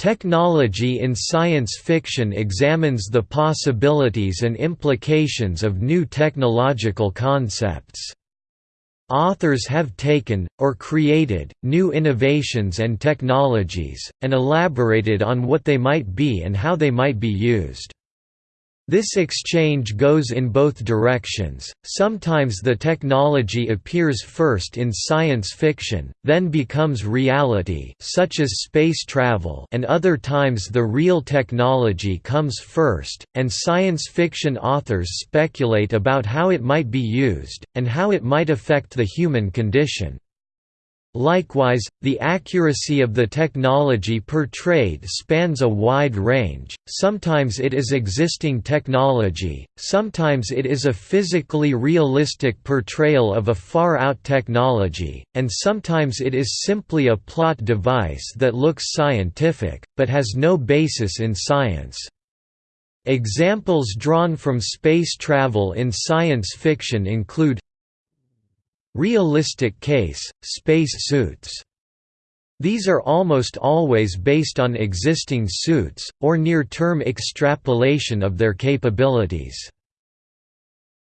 Technology in science fiction examines the possibilities and implications of new technological concepts. Authors have taken, or created, new innovations and technologies, and elaborated on what they might be and how they might be used. This exchange goes in both directions, sometimes the technology appears first in science fiction, then becomes reality such as space travel and other times the real technology comes first, and science fiction authors speculate about how it might be used, and how it might affect the human condition. Likewise, the accuracy of the technology portrayed spans a wide range, sometimes it is existing technology, sometimes it is a physically realistic portrayal of a far-out technology, and sometimes it is simply a plot device that looks scientific, but has no basis in science. Examples drawn from space travel in science fiction include Realistic case, space suits. These are almost always based on existing suits, or near-term extrapolation of their capabilities.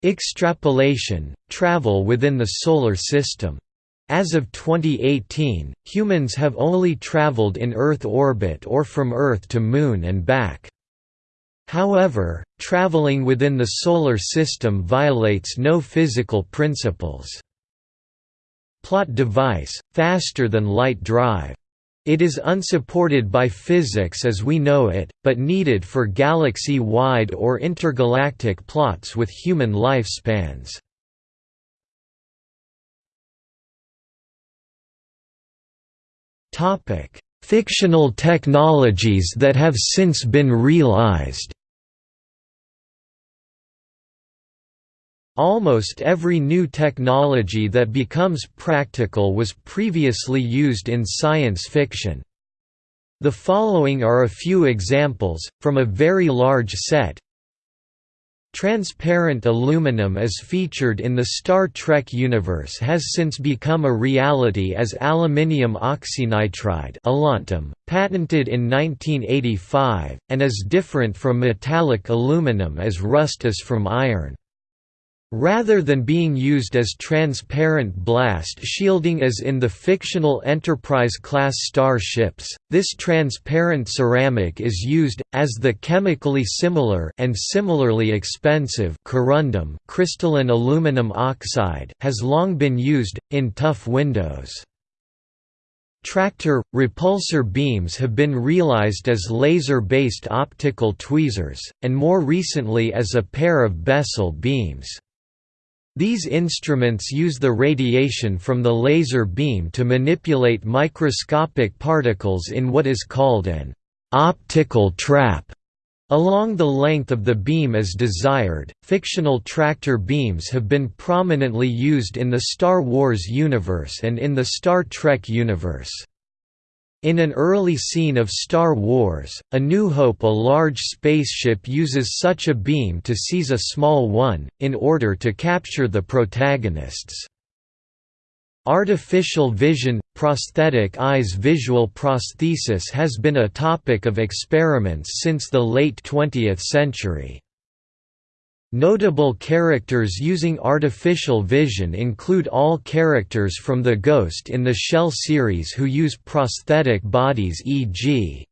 Extrapolation – travel within the Solar System. As of 2018, humans have only traveled in Earth orbit or from Earth to Moon and back. However, traveling within the Solar System violates no physical principles plot device, faster than light drive. It is unsupported by physics as we know it, but needed for galaxy-wide or intergalactic plots with human lifespans. Fictional technologies that have since been realized Almost every new technology that becomes practical was previously used in science fiction. The following are a few examples, from a very large set. Transparent aluminum as featured in the Star Trek universe has since become a reality as aluminium oxynitride patented in 1985, and is different from metallic aluminum as rust is from iron. Rather than being used as transparent blast shielding as in the fictional Enterprise-class starships, this transparent ceramic is used, as the chemically similar and similarly expensive corundum crystalline aluminum oxide has long been used, in tough windows. Tractor, repulsor beams have been realized as laser-based optical tweezers, and more recently as a pair of Bessel beams. These instruments use the radiation from the laser beam to manipulate microscopic particles in what is called an optical trap. Along the length of the beam as desired, fictional tractor beams have been prominently used in the Star Wars universe and in the Star Trek universe. In an early scene of Star Wars, A New Hope a large spaceship uses such a beam to seize a small one, in order to capture the protagonists. Artificial vision – prosthetic eyes Visual prosthesis has been a topic of experiments since the late 20th century. Notable characters using artificial vision include all characters from the Ghost in the Shell series who use prosthetic bodies e.g.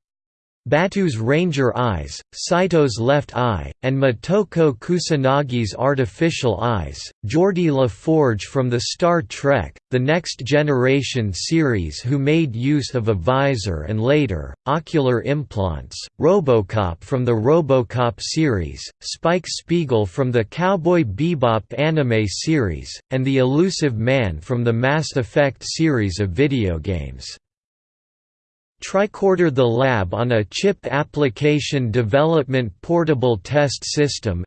Batou's Ranger Eyes, Saito's Left Eye, and Motoko Kusanagi's Artificial Eyes, Geordi La Forge from the Star Trek, The Next Generation series who made use of a visor and later, ocular implants, Robocop from the Robocop series, Spike Spiegel from the Cowboy Bebop anime series, and the Illusive Man from the Mass Effect series of video games. Tricorder the Lab on a Chip Application Development Portable Test System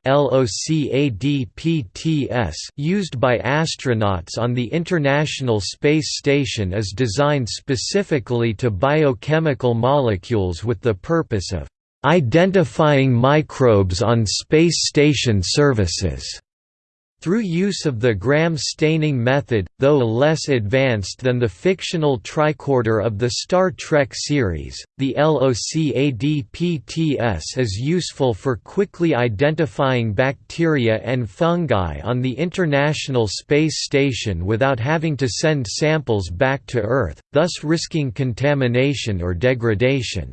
used by astronauts on the International Space Station is designed specifically to biochemical molecules with the purpose of «identifying microbes on space station surfaces» Through use of the Gram staining method, though less advanced than the fictional tricorder of the Star Trek series, the LOCADPTS is useful for quickly identifying bacteria and fungi on the International Space Station without having to send samples back to Earth, thus risking contamination or degradation.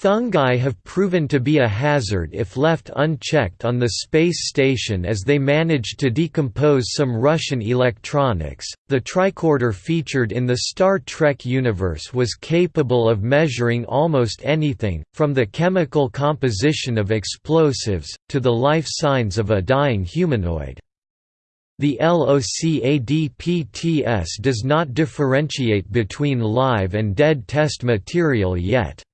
Fungi have proven to be a hazard if left unchecked on the space station as they managed to decompose some Russian electronics. The tricorder featured in the Star Trek universe was capable of measuring almost anything, from the chemical composition of explosives, to the life signs of a dying humanoid. The LOCADPTS does not differentiate between live and dead test material yet.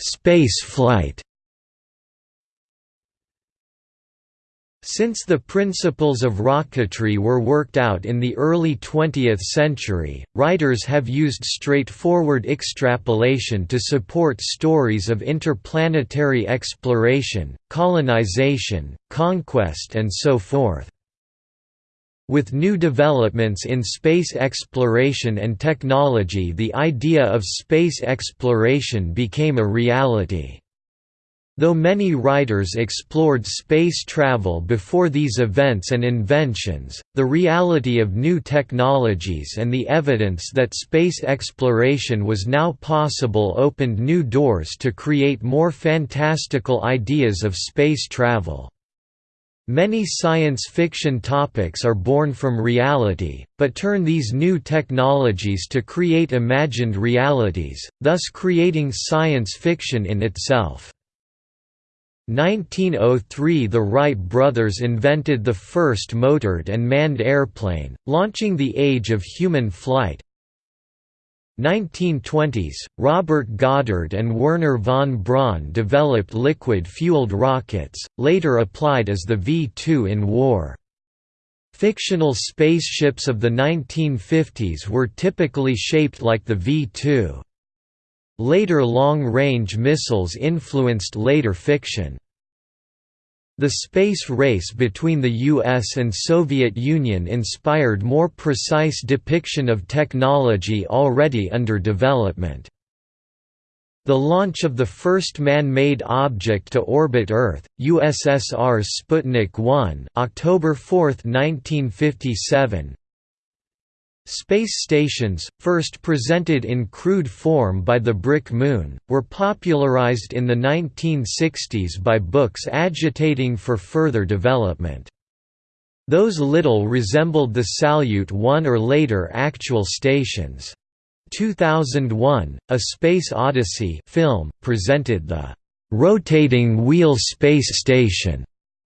Space flight Since the principles of rocketry were worked out in the early 20th century, writers have used straightforward extrapolation to support stories of interplanetary exploration, colonization, conquest and so forth. With new developments in space exploration and technology the idea of space exploration became a reality. Though many writers explored space travel before these events and inventions, the reality of new technologies and the evidence that space exploration was now possible opened new doors to create more fantastical ideas of space travel. Many science fiction topics are born from reality, but turn these new technologies to create imagined realities, thus creating science fiction in itself. 1903 – The Wright brothers invented the first motored and manned airplane, launching the age of human flight, 1920s, Robert Goddard and Wernher von Braun developed liquid-fueled rockets, later applied as the V-2 in war. Fictional spaceships of the 1950s were typically shaped like the V-2. Later long-range missiles influenced later fiction. The space race between the US and Soviet Union inspired more precise depiction of technology already under development. The launch of the first man-made object to orbit Earth, USSR's Sputnik 1 October 4, 1957, Space stations, first presented in crude form by the Brick Moon, were popularized in the 1960s by books agitating for further development. Those little resembled the Salyut 1 or later actual stations. 2001, A Space Odyssey film, presented the «rotating wheel space station»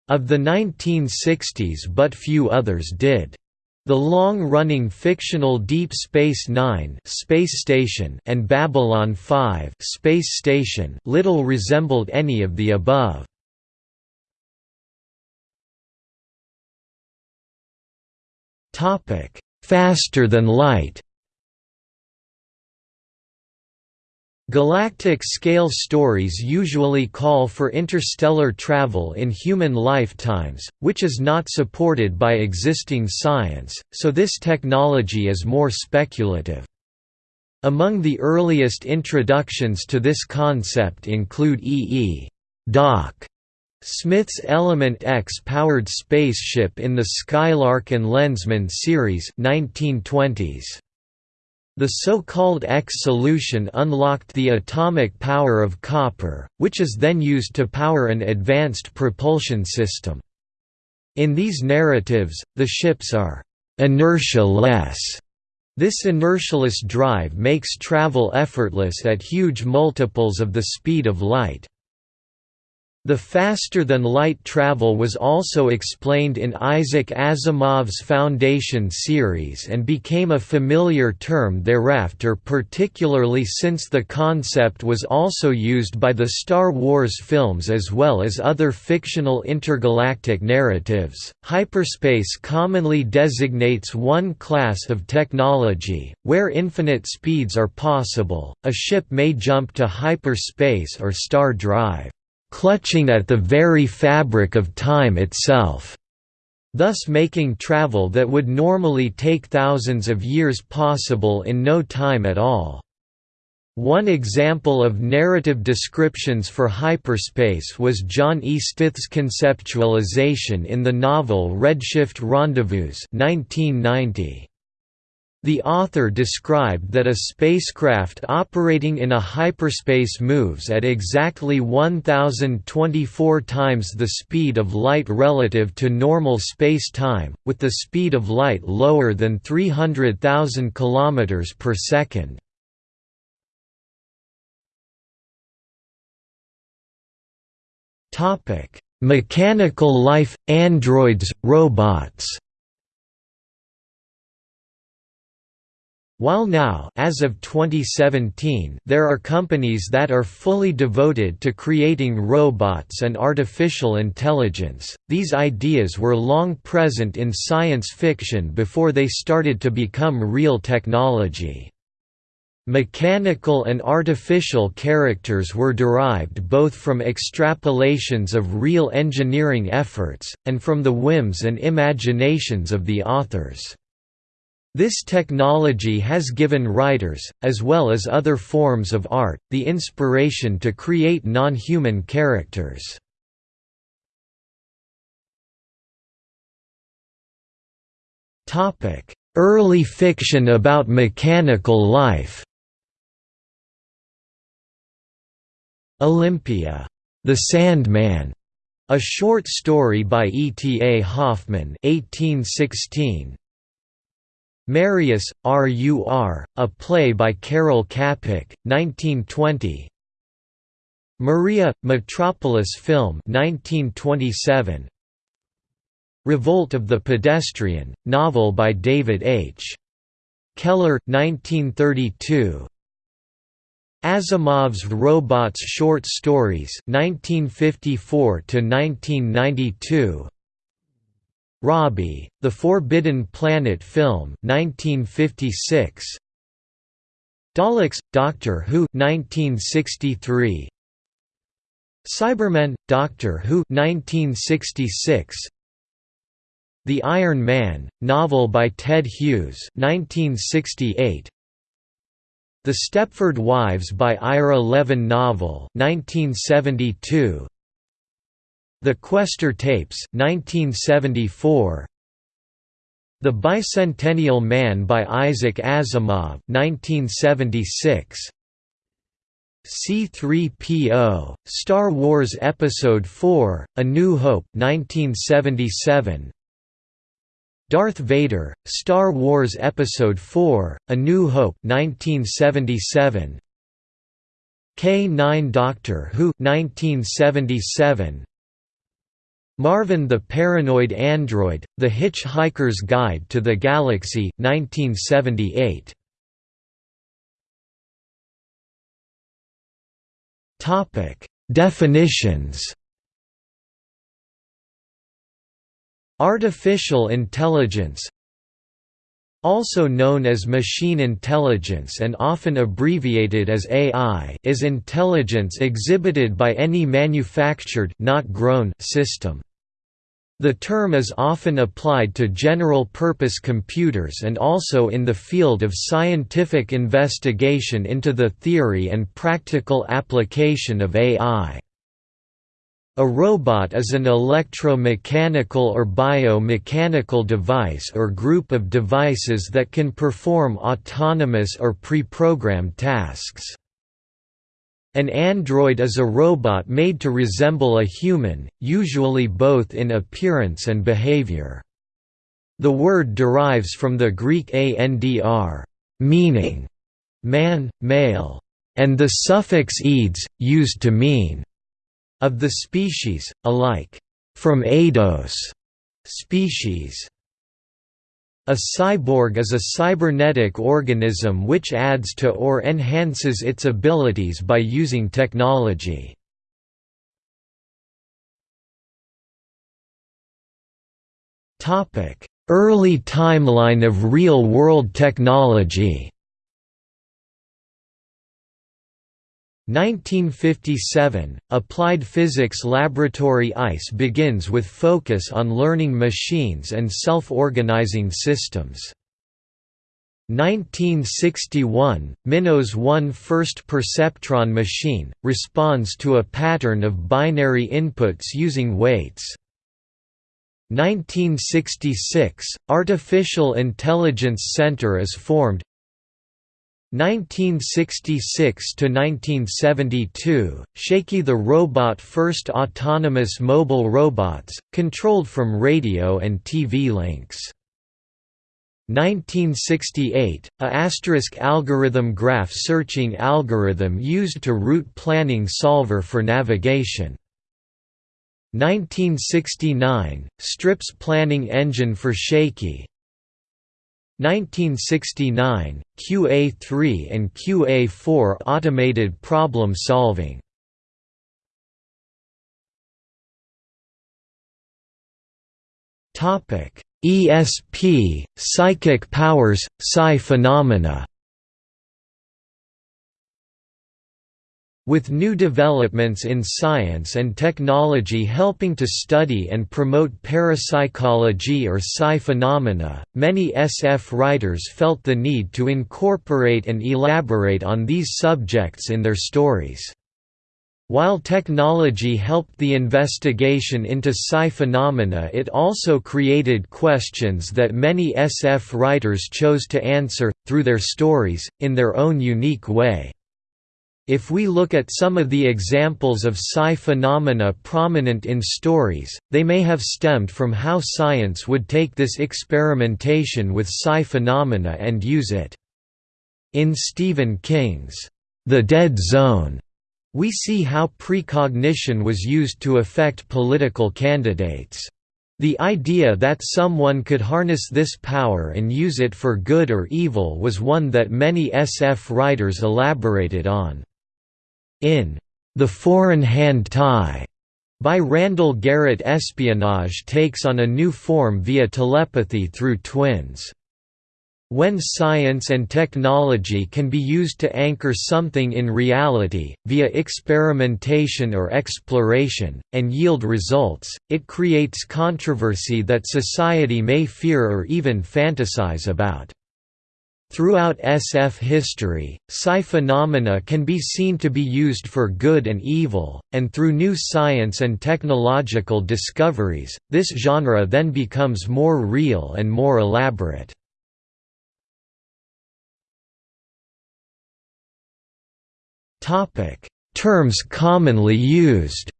of the 1960s but few others did. The long-running fictional Deep Space Nine space station and Babylon 5 space station little resembled any of the above. Faster than light Galactic-scale stories usually call for interstellar travel in human lifetimes, which is not supported by existing science, so this technology is more speculative. Among the earliest introductions to this concept include E. E. Doc. Smith's Element X-powered spaceship in the Skylark and Lensman series 1920s. The so-called X solution unlocked the atomic power of copper, which is then used to power an advanced propulsion system. In these narratives, the ships are «inertia-less». This inertialess drive makes travel effortless at huge multiples of the speed of light. The faster-than-light travel was also explained in Isaac Asimov's Foundation series and became a familiar term thereafter particularly since the concept was also used by the Star Wars films as well as other fictional intergalactic narratives. Hyperspace commonly designates one class of technology, where infinite speeds are possible, a ship may jump to hyperspace or star drive clutching at the very fabric of time itself, thus making travel that would normally take thousands of years possible in no time at all. One example of narrative descriptions for hyperspace was John E. Stith's conceptualization in the novel Redshift Rendezvous 1990. The author described that a spacecraft operating in a hyperspace moves at exactly 1024 times the speed of light relative to normal space-time, with the speed of light lower than 300,000 km per second. Mechanical life, androids, robots While now as of 2017 there are companies that are fully devoted to creating robots and artificial intelligence, these ideas were long present in science fiction before they started to become real technology. Mechanical and artificial characters were derived both from extrapolations of real engineering efforts, and from the whims and imaginations of the authors. This technology has given writers, as well as other forms of art, the inspiration to create non-human characters. Early fiction about mechanical life Olympia, The Sandman, a short story by E. T. A. Hoffmann 1816, Marius, R.U.R., a play by Karel Čapek, 1920 Maria, Metropolis film 1927. Revolt of the Pedestrian, novel by David H. Keller 1932. Asimov's Robots short stories 1954 to 1992 Robbie, The Forbidden Planet film 1956. Daleks, Doctor Who 1963. Cybermen, Doctor Who 1966. The Iron Man, novel by Ted Hughes 1968. The Stepford Wives by Ira Levin novel 1972. The Questor Tapes 1974 The Bicentennial Man by Isaac Asimov 1976 C3PO Star Wars Episode IV, A New Hope 1977 Darth Vader Star Wars Episode IV, A New Hope 1977 K9 Doctor Who 1977 Marvin the Paranoid Android, The Hitchhiker's Guide to the Galaxy 1978. Definitions Artificial intelligence also known as machine intelligence and often abbreviated as AI is intelligence exhibited by any manufactured not grown system. The term is often applied to general-purpose computers and also in the field of scientific investigation into the theory and practical application of AI. A robot is an electromechanical or biomechanical device or group of devices that can perform autonomous or pre-programmed tasks. An android is a robot made to resemble a human, usually both in appearance and behavior. The word derives from the Greek andr, meaning man, male, and the suffix -eds, used to mean of the species, alike from eidos species. A cyborg is a cybernetic organism which adds to or enhances its abilities by using technology. Early timeline of real-world technology 1957 – Applied Physics Laboratory ICE begins with focus on learning machines and self-organizing systems. 1961 – Minos 1 first perceptron machine, responds to a pattern of binary inputs using weights. 1966 – Artificial Intelligence Center is formed 1966 to 1972 Shakey the robot first autonomous mobile robots controlled from radio and TV links. 1968 a asterisk algorithm graph searching algorithm used to route planning solver for navigation. 1969 strips planning engine for shaky 1969, QA3 and QA4 automated problem solving. Topic: ESP, psychic powers, psi phenomena. With new developments in science and technology helping to study and promote parapsychology or psi phenomena, many SF writers felt the need to incorporate and elaborate on these subjects in their stories. While technology helped the investigation into psi phenomena it also created questions that many SF writers chose to answer, through their stories, in their own unique way. If we look at some of the examples of psi phenomena prominent in stories, they may have stemmed from how science would take this experimentation with psi phenomena and use it. In Stephen King's The Dead Zone, we see how precognition was used to affect political candidates. The idea that someone could harness this power and use it for good or evil was one that many SF writers elaborated on. In The Foreign Hand Tie by Randall Garrett espionage takes on a new form via telepathy through twins. When science and technology can be used to anchor something in reality, via experimentation or exploration, and yield results, it creates controversy that society may fear or even fantasize about. Throughout SF history, psi phenomena can be seen to be used for good and evil, and through new science and technological discoveries, this genre then becomes more real and more elaborate. Terms commonly used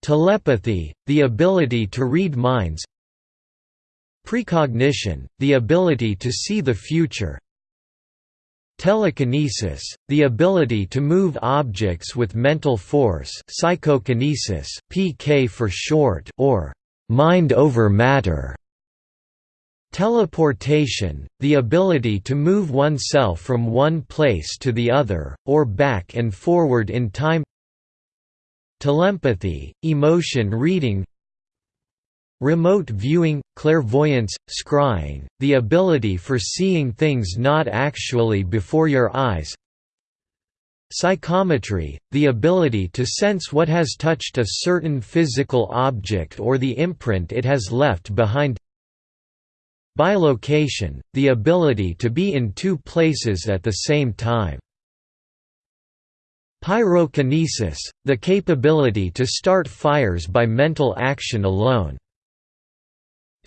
Telepathy, the ability to read minds Precognition, the ability to see the future. Telekinesis, the ability to move objects with mental force psychokinesis, PK for short or «mind over matter» Teleportation, the ability to move oneself from one place to the other, or back and forward in time. Telepathy, emotion reading Remote viewing, clairvoyance, scrying, the ability for seeing things not actually before your eyes. Psychometry, the ability to sense what has touched a certain physical object or the imprint it has left behind. Bilocation, the ability to be in two places at the same time. Pyrokinesis, the capability to start fires by mental action alone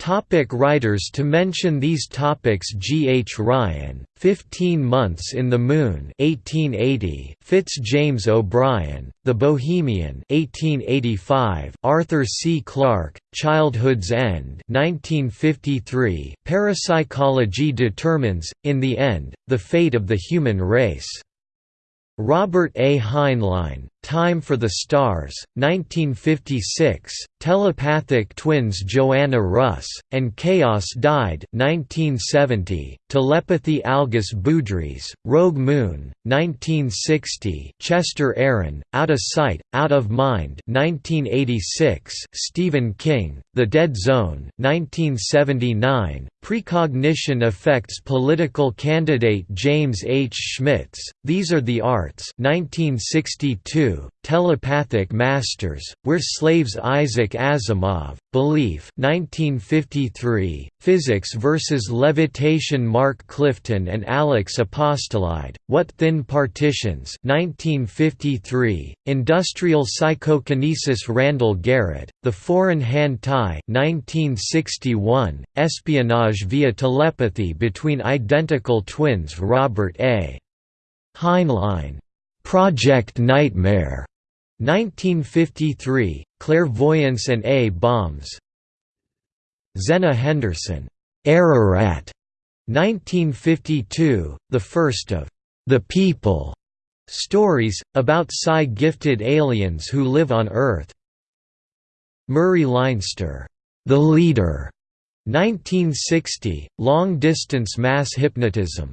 Topic writers To mention these topics G. H. Ryan, Fifteen Months in the Moon 1880, Fitz James O'Brien, The Bohemian 1885, Arthur C. Clarke, Childhood's End 1953, Parapsychology Determines, in the End, the Fate of the Human Race Robert A. Heinlein, Time for the Stars, 1956, Telepathic Twins Joanna Russ, and Chaos Died 1970, Telepathy Algis Budrys, Rogue Moon, 1960 Chester Aaron, Out of Sight, Out of Mind 1986, Stephen King, The Dead Zone, 1979, Precognition Affects Political Candidate James H. Schmitz, These Are the Arts 1962, Telepathic Masters, We're Slaves Isaac Asimov, Belief 1953, Physics vs. Levitation Mark Clifton and Alex Apostolide, What Thin Partitions 1953, Industrial Psychokinesis Randall Garrett, The Foreign Hand Tie 1961, Espionage via Telepathy Between Identical Twins Robert A. Heinlein. Project Nightmare. 1953, Clairvoyance and A-Bombs Zenna Henderson, Ararat, 1952, the first of The People. Stories, about psi-gifted aliens who live on Earth. Murray Leinster, The Leader, 1960, long-distance mass hypnotism.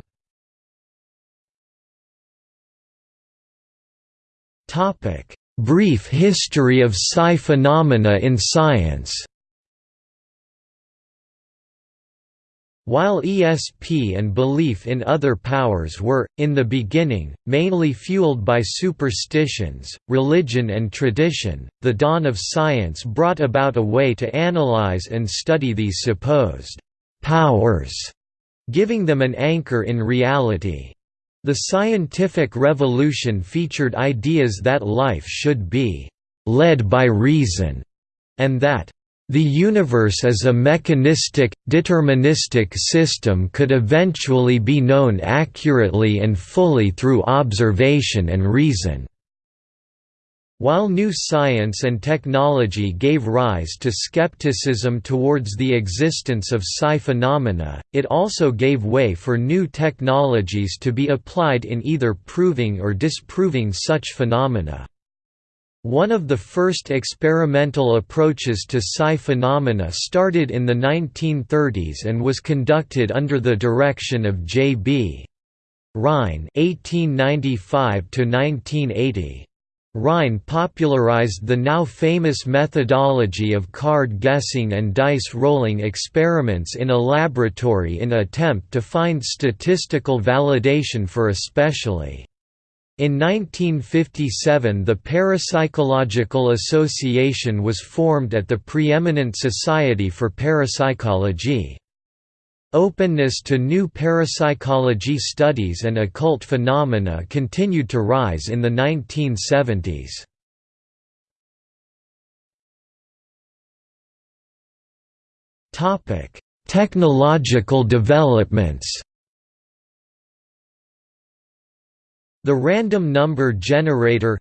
Topic: Brief history of psi phenomena in science While ESP and belief in other powers were, in the beginning, mainly fueled by superstitions, religion and tradition, the dawn of science brought about a way to analyze and study these supposed «powers», giving them an anchor in reality. The scientific revolution featured ideas that life should be «led by reason» and that the universe as a mechanistic, deterministic system could eventually be known accurately and fully through observation and reason. While new science and technology gave rise to skepticism towards the existence of psi phenomena, it also gave way for new technologies to be applied in either proving or disproving such phenomena. One of the first experimental approaches to psi phenomena started in the 1930s and was conducted under the direction of J.B. Rhine (1895–1980). Rhine popularized the now famous methodology of card guessing and dice rolling experiments in a laboratory in an attempt to find statistical validation for especially. In 1957 the Parapsychological Association was formed at the Preeminent Society for Parapsychology. Openness to new parapsychology studies and occult phenomena continued to rise in the 1970s. Technological developments The random number generator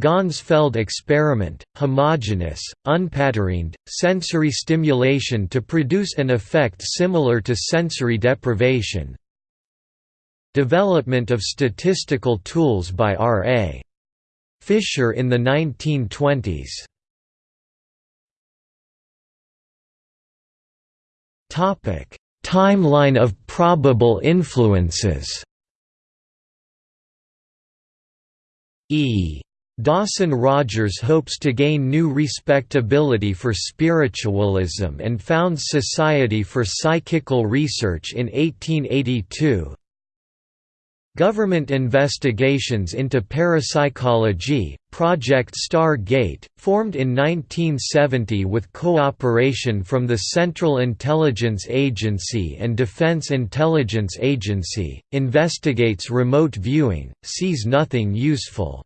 Ganzfeld experiment, homogeneous, unpatterned, sensory stimulation to produce an effect similar to sensory deprivation Development of statistical tools by R.A. Fisher in the 1920s Timeline of probable influences E. Dawson Rogers hopes to gain new respectability for spiritualism and founds Society for Psychical Research in 1882. Government investigations into parapsychology, Project Star Gate, formed in 1970 with cooperation from the Central Intelligence Agency and Defense Intelligence Agency, investigates remote viewing, sees nothing useful.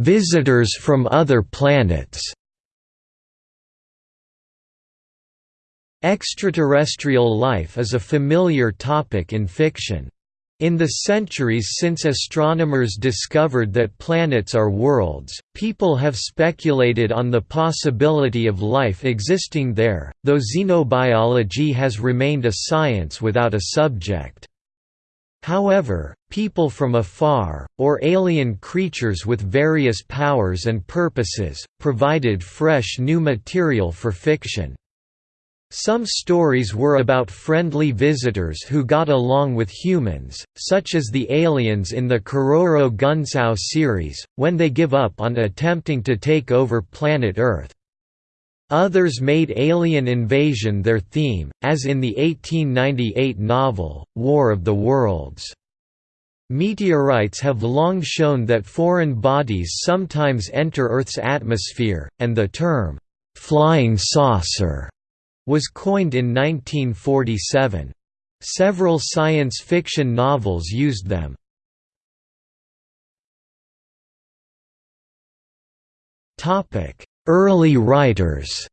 Visitors from other planets. Extraterrestrial life is a familiar topic in fiction. In the centuries since astronomers discovered that planets are worlds, people have speculated on the possibility of life existing there, though xenobiology has remained a science without a subject. However, people from afar, or alien creatures with various powers and purposes, provided fresh new material for fiction. Some stories were about friendly visitors who got along with humans, such as the aliens in the Keroro Gunsō series, when they give up on attempting to take over planet Earth. Others made alien invasion their theme, as in the 1898 novel, War of the Worlds. Meteorites have long shown that foreign bodies sometimes enter Earth's atmosphere, and the term, "'flying saucer' was coined in 1947. Several science fiction novels used them. Early writers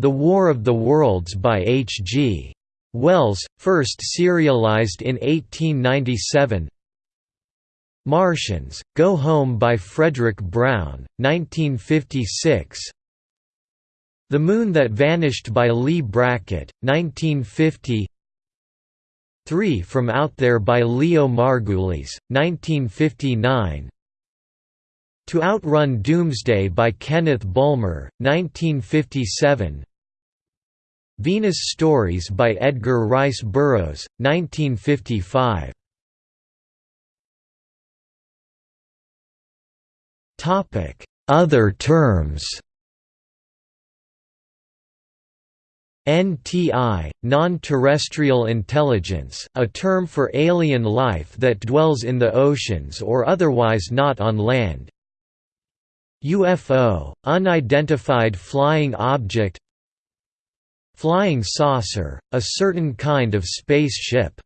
The War of the Worlds by H. G. Wells, first serialized in 1897 Martians, Go Home by Fredric Brown, 1956 the Moon That Vanished by Leigh Brackett, 1950 Three From Out There by Leo Margulies, 1959 To Outrun Doomsday by Kenneth Bulmer, 1957 Venus Stories by Edgar Rice Burroughs, 1955 Topic: Other terms NTI, non-terrestrial intelligence, a term for alien life that dwells in the oceans or otherwise not on land. UFO, unidentified flying object. Flying saucer, a certain kind of spaceship.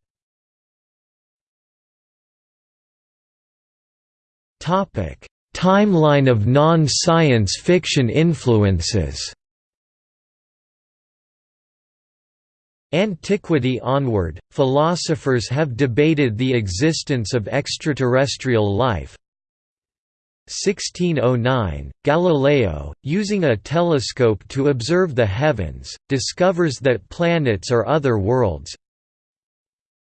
Topic: Timeline of non-science fiction influences. Antiquity onward, philosophers have debated the existence of extraterrestrial life. 1609, Galileo, using a telescope to observe the heavens, discovers that planets are other worlds.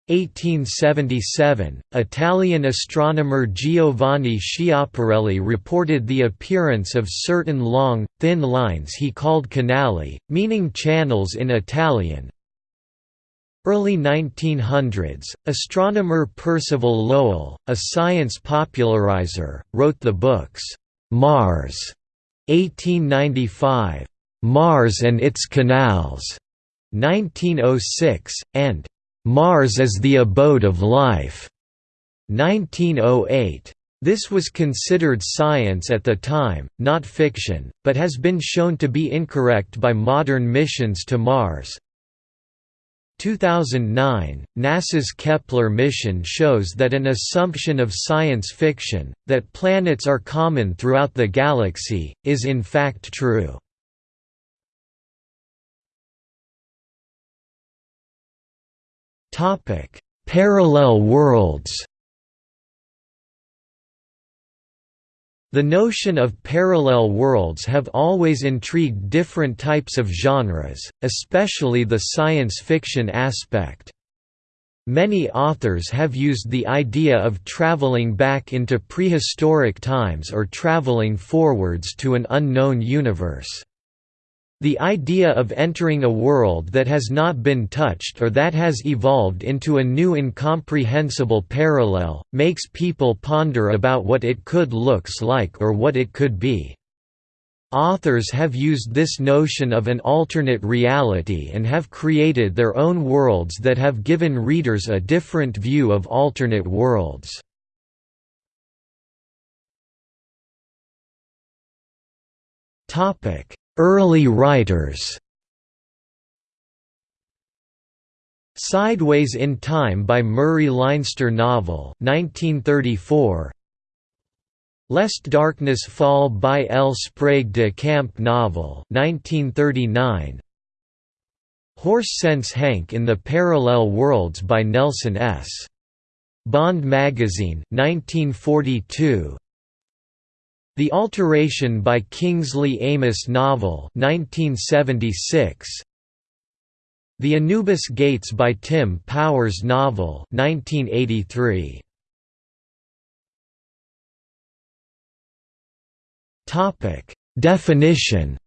1877, Italian astronomer Giovanni Schiaparelli reported the appearance of certain long, thin lines he called canali, meaning channels in Italian, Early 1900s, astronomer Percival Lowell, a science popularizer, wrote the books, "'Mars' 1895, "'Mars and Its Canals' 1906, and "'Mars as the Abode of Life' 1908. This was considered science at the time, not fiction, but has been shown to be incorrect by modern missions to Mars, 2009, NASA's Kepler mission shows that an assumption of science fiction, that planets are common throughout the galaxy, is in fact true. Parallel worlds The notion of parallel worlds have always intrigued different types of genres, especially the science fiction aspect. Many authors have used the idea of traveling back into prehistoric times or traveling forwards to an unknown universe. The idea of entering a world that has not been touched or that has evolved into a new incomprehensible parallel, makes people ponder about what it could looks like or what it could be. Authors have used this notion of an alternate reality and have created their own worlds that have given readers a different view of alternate worlds. Topic Early writers Sideways in Time by Murray Leinster novel 1934 Lest Darkness Fall by L. Sprague de Camp novel 1939 Horse Sense Hank in the Parallel Worlds by Nelson S. Bond Magazine, 1942 The Alteration by Kingsley Amis novel 1976 The Anubis Gates by Tim Powers novel 1983 Definition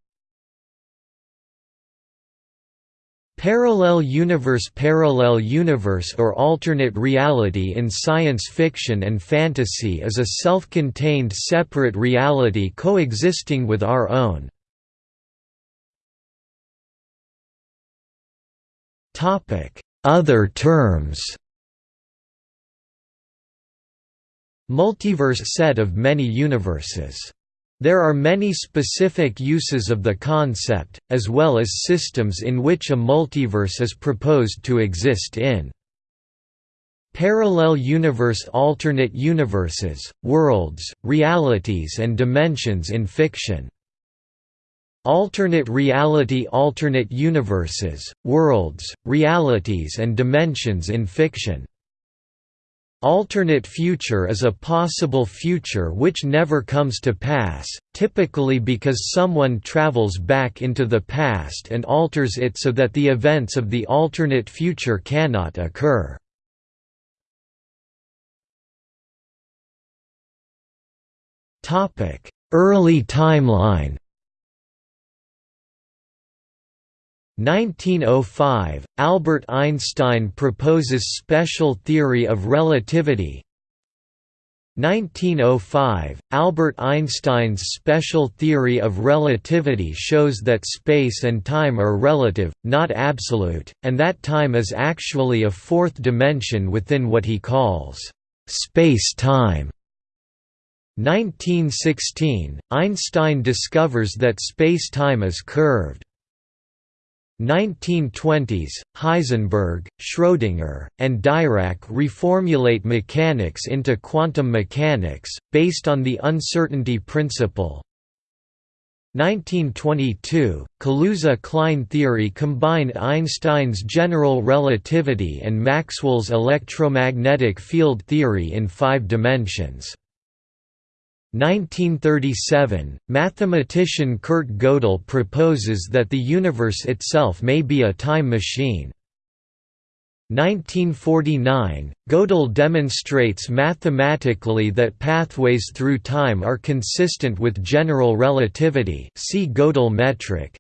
Parallel universe Parallel universe or alternate reality in science fiction and fantasy is a self-contained separate reality coexisting with our own. Other terms Multiverse set of many universes there are many specific uses of the concept, as well as systems in which a multiverse is proposed to exist in. Parallel universe alternate universes, worlds, realities and dimensions in fiction. Alternate reality alternate universes, worlds, realities and dimensions in fiction Alternate future is a possible future which never comes to pass, typically because someone travels back into the past and alters it so that the events of the alternate future cannot occur. Early timeline 1905 – Albert Einstein proposes special theory of relativity 1905 – Albert Einstein's special theory of relativity shows that space and time are relative, not absolute, and that time is actually a fourth dimension within what he calls space-time. 1916 – Einstein discovers that space-time is curved. 1920s, Heisenberg, Schrödinger, and Dirac reformulate mechanics into quantum mechanics, based on the uncertainty principle. 1922, Kaluza-Klein theory combined Einstein's general relativity and Maxwell's electromagnetic field theory in five dimensions. 1937, mathematician Kurt Gödel proposes that the universe itself may be a time machine. 1949, Gödel demonstrates mathematically that pathways through time are consistent with general relativity see Gödel metric.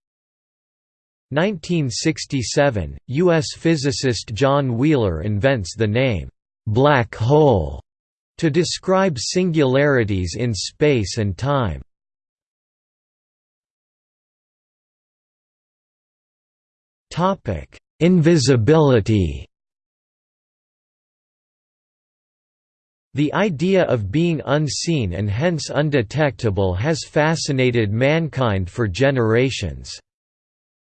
1967, U.S. physicist John Wheeler invents the name, "'black hole' To describe singularities in space and time. Invisibility The idea of being unseen and hence undetectable has fascinated mankind for generations.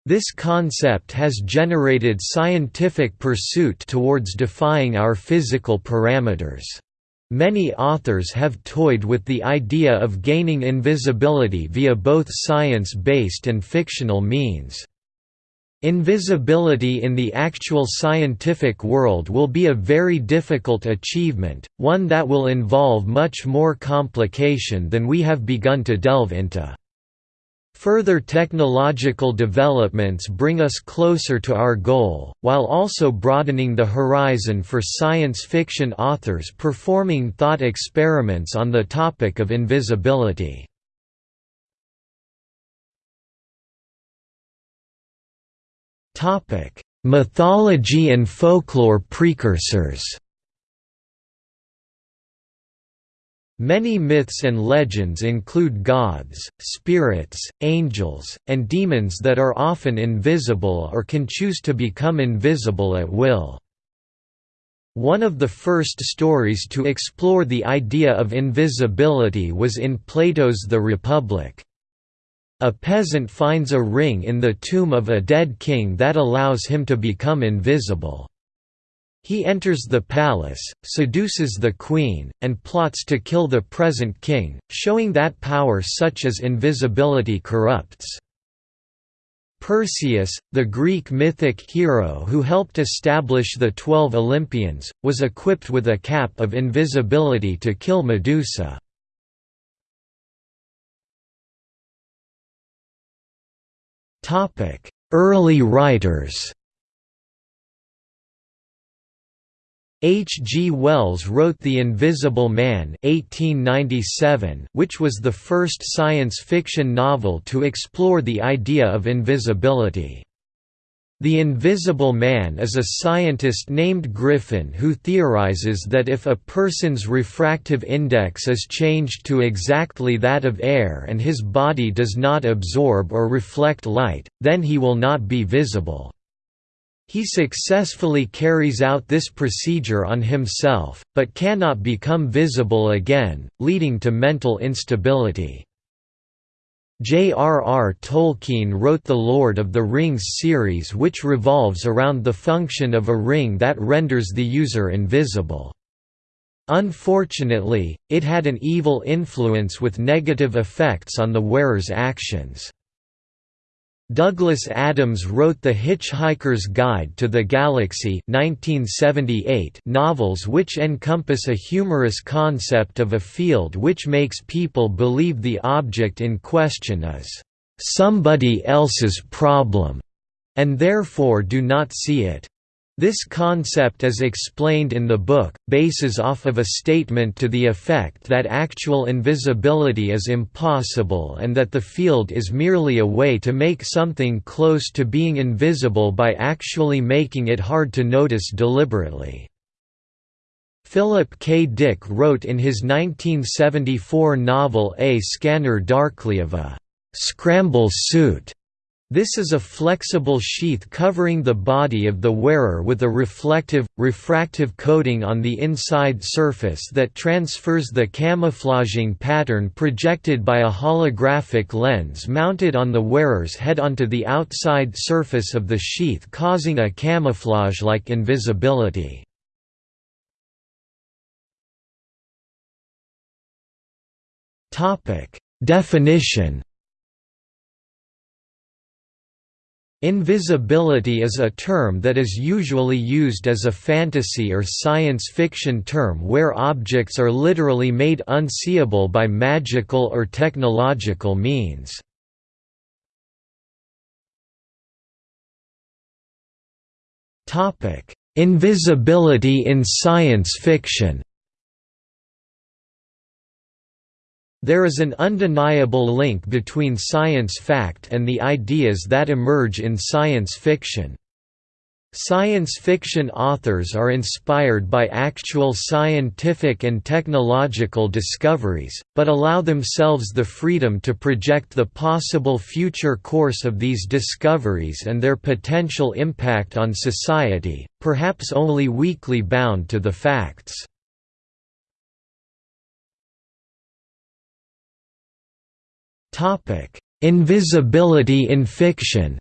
This concept has generated scientific pursuit towards defying our physical parameters. Many authors have toyed with the idea of gaining invisibility via both science-based and fictional means. Invisibility in the actual scientific world will be a very difficult achievement, one that will involve much more complication than we have begun to delve into. Further technological developments bring us closer to our goal, while also broadening the horizon for science fiction authors performing thought experiments on the topic of invisibility. Mythology and folklore precursors Many myths and legends include gods, spirits, angels, and demons that are often invisible or can choose to become invisible at will. One of the first stories to explore the idea of invisibility was in Plato's The Republic. A peasant finds a ring in the tomb of a dead king that allows him to become invisible. He enters the palace, seduces the queen, and plots to kill the present king, showing that power such as invisibility corrupts. Perseus, the Greek mythic hero who helped establish the Twelve Olympians, was equipped with a cap of invisibility to kill Medusa. Early writers H. G. Wells wrote The Invisible Man 1897, which was the first science fiction novel to explore the idea of invisibility. The Invisible Man is a scientist named Griffin who theorizes that if a person's refractive index is changed to exactly that of air and his body does not absorb or reflect light, then he will not be visible. He successfully carries out this procedure on himself, but cannot become visible again, leading to mental instability. J.R.R. Tolkien wrote the Lord of the Rings series which revolves around the function of a ring that renders the user invisible. Unfortunately, it had an evil influence with negative effects on the wearer's actions. Douglas Adams wrote The Hitchhiker's Guide to the Galaxy 1978 novels which encompass a humorous concept of a field which makes people believe the object in question is somebody else's problem, and therefore do not see it. This concept as explained in the book, bases off of a statement to the effect that actual invisibility is impossible and that the field is merely a way to make something close to being invisible by actually making it hard to notice deliberately. Philip K. Dick wrote in his 1974 novel A Scanner Darkly of a «scramble suit» This is a flexible sheath covering the body of the wearer with a reflective, refractive coating on the inside surface that transfers the camouflaging pattern projected by a holographic lens mounted on the wearer's head onto the outside surface of the sheath causing a camouflage-like invisibility. Definition Invisibility is a term that is usually used as a fantasy or science fiction term where objects are literally made unseeable by magical or technological means. Invisibility in science fiction There is an undeniable link between science fact and the ideas that emerge in science fiction. Science fiction authors are inspired by actual scientific and technological discoveries, but allow themselves the freedom to project the possible future course of these discoveries and their potential impact on society, perhaps only weakly bound to the facts. Topic: Invisibility in fiction.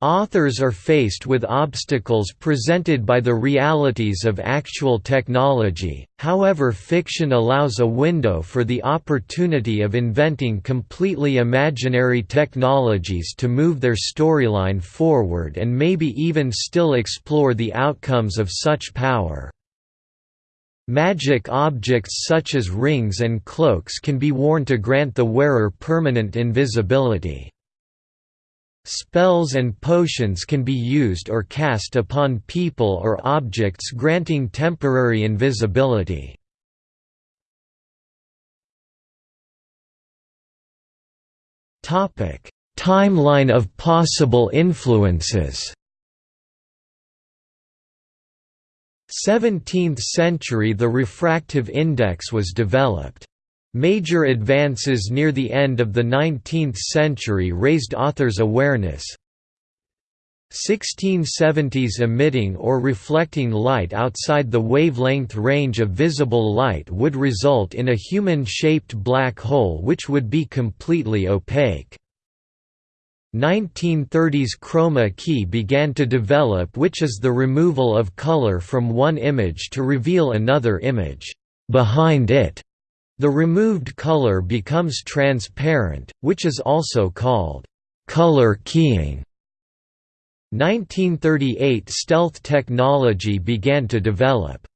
Authors are faced with obstacles presented by the realities of actual technology, however fiction allows a window for the opportunity of inventing completely imaginary technologies to move their storyline forward and maybe even still explore the outcomes of such power. Magic objects such as rings and cloaks can be worn to grant the wearer permanent invisibility. Spells and potions can be used or cast upon people or objects granting temporary invisibility. Timeline of possible influences 17th century the refractive index was developed. Major advances near the end of the 19th century raised authors' awareness. 1670s emitting or reflecting light outside the wavelength range of visible light would result in a human-shaped black hole which would be completely opaque. 1930s chroma key began to develop which is the removal of color from one image to reveal another image behind it. The removed color becomes transparent, which is also called color keying. 1938 stealth technology began to develop.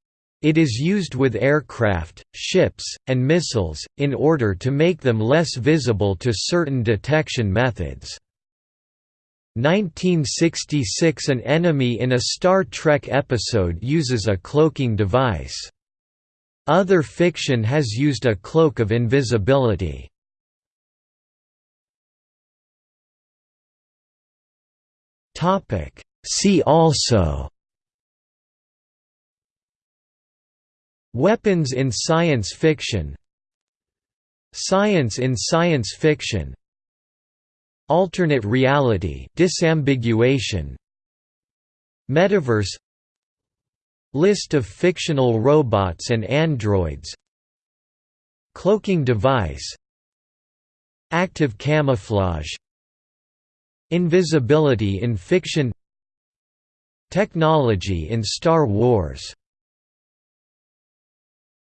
It is used with aircraft, ships, and missiles, in order to make them less visible to certain detection methods. 1966 An enemy in a Star Trek episode uses a cloaking device. Other fiction has used a cloak of invisibility. See also Weapons in science fiction Science in science fiction Alternate reality disambiguation. Metaverse. List of fictional robots and androids. Cloaking device. Active camouflage. Invisibility in fiction. Technology in Star Wars